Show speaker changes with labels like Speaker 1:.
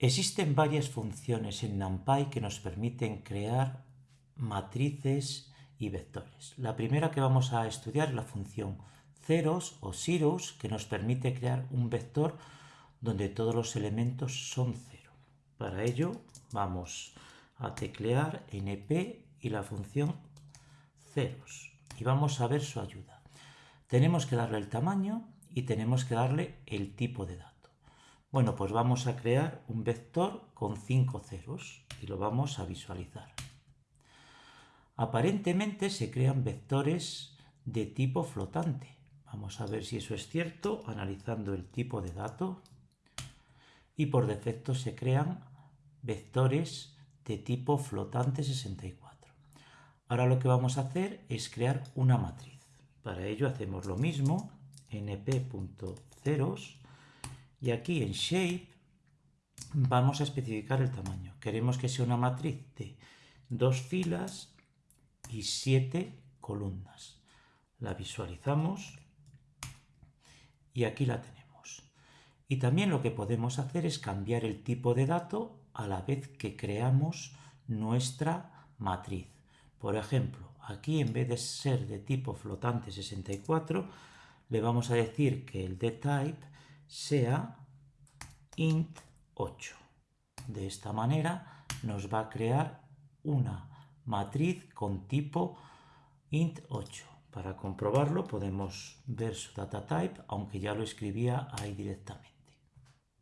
Speaker 1: Existen varias funciones en NumPy que nos permiten crear matrices y vectores. La primera que vamos a estudiar es la función ceros o zeros que nos permite crear un vector donde todos los elementos son cero. Para ello vamos a teclear np y la función ceros y vamos a ver su ayuda. Tenemos que darle el tamaño y tenemos que darle el tipo de dato. Bueno, pues vamos a crear un vector con cinco ceros y lo vamos a visualizar. Aparentemente se crean vectores de tipo flotante. Vamos a ver si eso es cierto analizando el tipo de dato. Y por defecto se crean vectores de tipo flotante 64. Ahora lo que vamos a hacer es crear una matriz. Para ello hacemos lo mismo, np.ceros y aquí en Shape vamos a especificar el tamaño. Queremos que sea una matriz de dos filas y siete columnas. La visualizamos y aquí la tenemos. Y también lo que podemos hacer es cambiar el tipo de dato a la vez que creamos nuestra matriz. Por ejemplo, aquí en vez de ser de tipo flotante 64, le vamos a decir que el dtype sea int 8. De esta manera nos va a crear una matriz con tipo int 8. Para comprobarlo podemos ver su data type, aunque ya lo escribía ahí directamente.